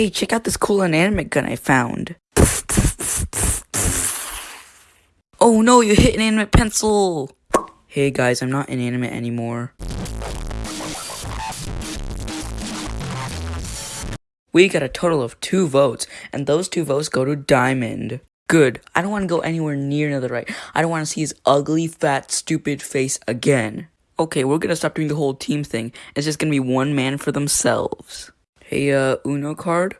Hey, check out this cool inanimate gun I found. Oh no, you hit an inanimate pencil! Hey guys, I'm not inanimate anymore. We got a total of two votes, and those two votes go to Diamond. Good. I don't want to go anywhere near another right. I don't want to see his ugly, fat, stupid face again. Okay, we're gonna stop doing the whole team thing. It's just gonna be one man for themselves. Hey, uh, Uno card?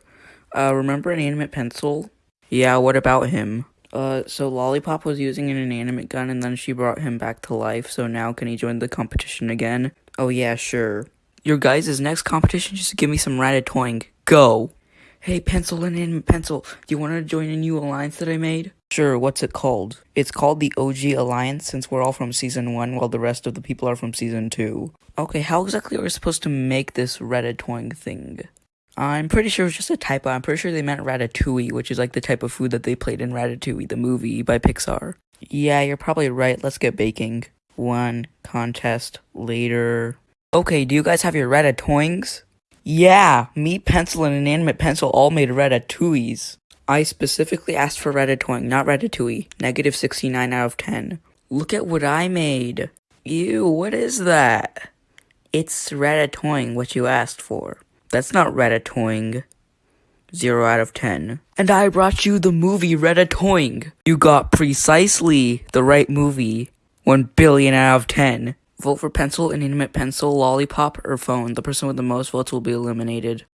Uh, remember Inanimate Pencil? Yeah, what about him? Uh, so Lollipop was using an inanimate gun and then she brought him back to life, so now can he join the competition again? Oh yeah, sure. Your guys' next competition just give me some ratatouille. Go! Hey, Pencil and Inanimate Pencil, do you want to join a new alliance that I made? Sure, what's it called? It's called the OG Alliance since we're all from Season 1 while the rest of the people are from Season 2. Okay, how exactly are we supposed to make this ratatouille thing? I'm pretty sure it was just a typo. I'm pretty sure they meant ratatouille, which is like the type of food that they played in Ratatouille, the movie by Pixar. Yeah, you're probably right. Let's get baking. One contest later. Okay, do you guys have your ratatouilles? Yeah, me, pencil, and inanimate pencil all made ratatouilles. I specifically asked for ratatouille, not ratatouille. Negative 69 out of 10. Look at what I made. Ew, what is that? It's ratatouille, what you asked for. That's not ratatouille. 0 out of 10. And I brought you the movie Ratatouille. You got precisely the right movie. 1 billion out of 10. Vote for pencil, inanimate pencil, lollipop, or phone. The person with the most votes will be eliminated.